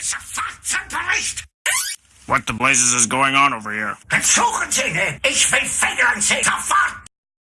It's a and Bericht! What the blazes is going on over here? Entschuldigen Sie, ich will Federn sehen!